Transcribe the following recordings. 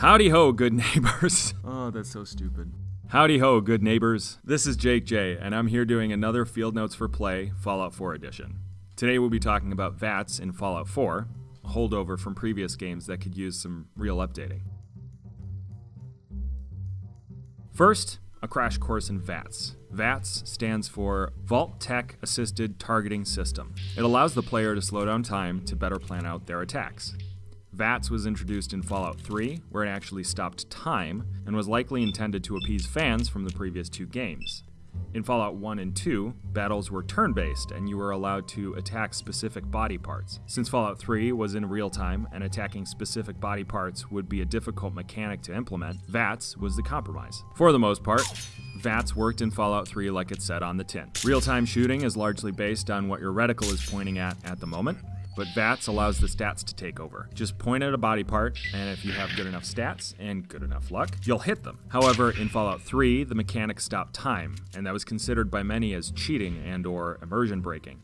Howdy ho, good neighbors. oh, that's so stupid. Howdy ho, good neighbors. This is Jake J, and I'm here doing another Field Notes for Play Fallout 4 edition. Today we'll be talking about VATS in Fallout 4, a holdover from previous games that could use some real updating. First, a crash course in VATS. VATS stands for Vault-Tec Assisted Targeting System. It allows the player to slow down time to better plan out their attacks. VATS was introduced in Fallout 3, where it actually stopped time, and was likely intended to appease fans from the previous two games. In Fallout 1 and 2, battles were turn based and you were allowed to attack specific body parts. Since Fallout 3 was in real time and attacking specific body parts would be a difficult mechanic to implement, VATS was the compromise. For the most part, VATS worked in Fallout 3 like it said on the tin. Real time shooting is largely based on what your reticle is pointing at at the moment, but VATS allows the stats to take over. Just point at a body part, and if you have good enough stats and good enough luck, you'll hit them. However, in Fallout 3, the mechanic stopped time, and that was considered by many as cheating and or immersion breaking.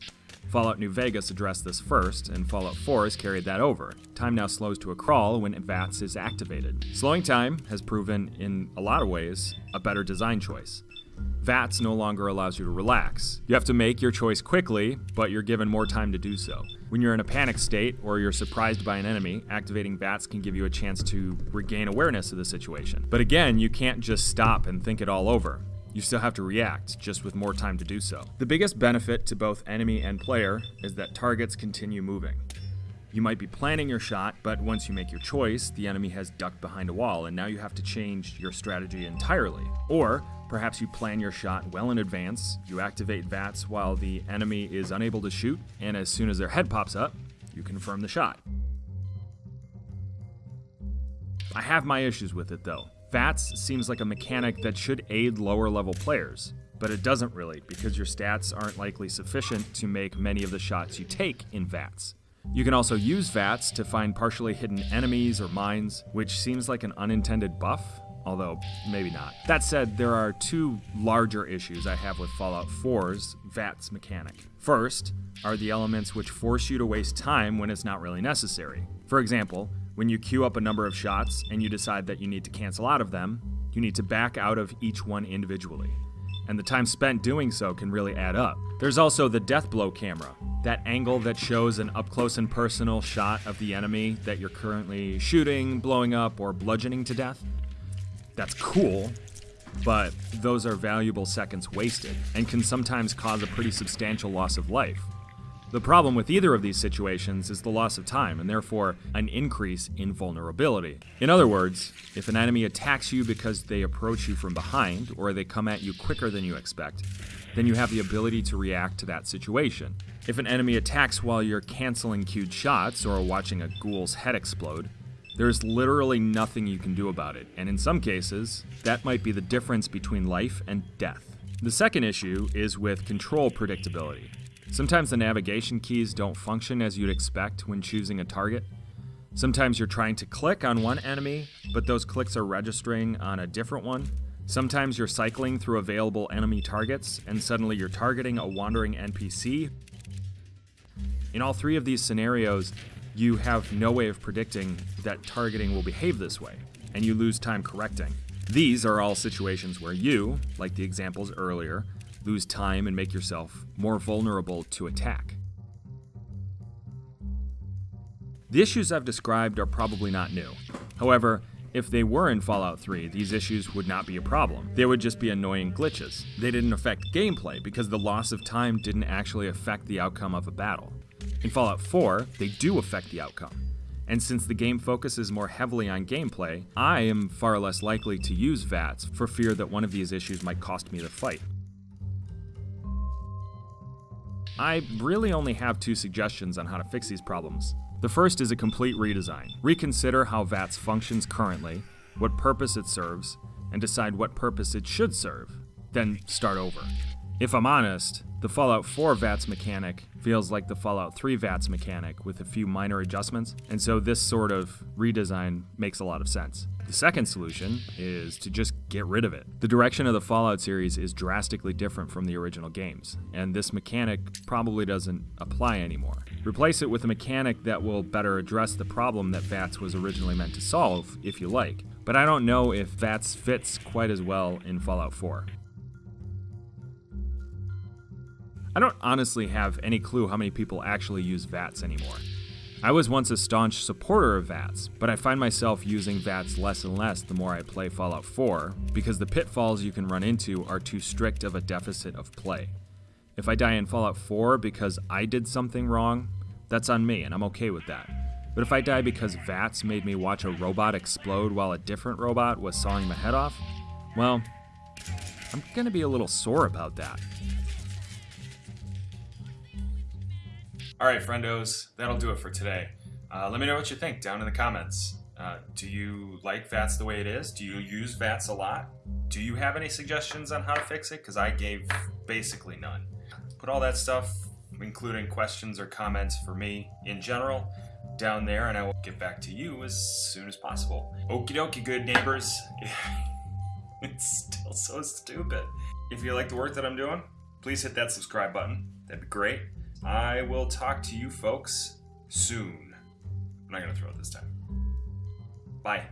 Fallout New Vegas addressed this first, and Fallout 4 has carried that over. Time now slows to a crawl when VATS is activated. Slowing time has proven, in a lot of ways, a better design choice. VATS no longer allows you to relax. You have to make your choice quickly, but you're given more time to do so. When you're in a panic state or you're surprised by an enemy, activating VATS can give you a chance to regain awareness of the situation. But again, you can't just stop and think it all over. You still have to react, just with more time to do so. The biggest benefit to both enemy and player is that targets continue moving. You might be planning your shot, but once you make your choice, the enemy has ducked behind a wall, and now you have to change your strategy entirely. Or Perhaps you plan your shot well in advance, you activate VATS while the enemy is unable to shoot, and as soon as their head pops up, you confirm the shot. I have my issues with it though. VATS seems like a mechanic that should aid lower level players, but it doesn't really because your stats aren't likely sufficient to make many of the shots you take in VATS. You can also use VATS to find partially hidden enemies or mines, which seems like an unintended buff, although maybe not. That said, there are two larger issues I have with Fallout 4's VATS mechanic. First are the elements which force you to waste time when it's not really necessary. For example, when you queue up a number of shots and you decide that you need to cancel out of them, you need to back out of each one individually. And the time spent doing so can really add up. There's also the death blow camera, that angle that shows an up close and personal shot of the enemy that you're currently shooting, blowing up, or bludgeoning to death that's cool, but those are valuable seconds wasted and can sometimes cause a pretty substantial loss of life. The problem with either of these situations is the loss of time and therefore an increase in vulnerability. In other words, if an enemy attacks you because they approach you from behind or they come at you quicker than you expect, then you have the ability to react to that situation. If an enemy attacks while you're canceling queued shots or watching a ghoul's head explode, there's literally nothing you can do about it, and in some cases, that might be the difference between life and death. The second issue is with control predictability. Sometimes the navigation keys don't function as you'd expect when choosing a target. Sometimes you're trying to click on one enemy, but those clicks are registering on a different one. Sometimes you're cycling through available enemy targets, and suddenly you're targeting a wandering NPC. In all three of these scenarios, you have no way of predicting that targeting will behave this way, and you lose time correcting. These are all situations where you, like the examples earlier, lose time and make yourself more vulnerable to attack. The issues I've described are probably not new. However, if they were in Fallout 3, these issues would not be a problem. They would just be annoying glitches. They didn't affect gameplay because the loss of time didn't actually affect the outcome of a battle. In Fallout 4, they do affect the outcome. And since the game focuses more heavily on gameplay, I am far less likely to use VATS for fear that one of these issues might cost me the fight. I really only have two suggestions on how to fix these problems. The first is a complete redesign. Reconsider how VATS functions currently, what purpose it serves, and decide what purpose it should serve. Then start over. If I'm honest, the Fallout 4 VATS mechanic feels like the Fallout 3 VATS mechanic with a few minor adjustments, and so this sort of redesign makes a lot of sense. The second solution is to just get rid of it. The direction of the Fallout series is drastically different from the original games, and this mechanic probably doesn't apply anymore. Replace it with a mechanic that will better address the problem that VATS was originally meant to solve, if you like. But I don't know if VATS fits quite as well in Fallout 4. I don't honestly have any clue how many people actually use VATS anymore. I was once a staunch supporter of VATS, but I find myself using VATS less and less the more I play Fallout 4 because the pitfalls you can run into are too strict of a deficit of play. If I die in Fallout 4 because I did something wrong, that's on me and I'm okay with that. But if I die because VATS made me watch a robot explode while a different robot was sawing my head off, well, I'm gonna be a little sore about that. All right, friendos, that'll do it for today. Uh, let me know what you think down in the comments. Uh, do you like VATS the way it is? Do you use VATS a lot? Do you have any suggestions on how to fix it? Because I gave basically none. Put all that stuff, including questions or comments for me in general, down there, and I will get back to you as soon as possible. Okie dokie, good neighbors. it's still so stupid. If you like the work that I'm doing, please hit that subscribe button. That'd be great. I will talk to you folks soon. I'm not going to throw it this time. Bye.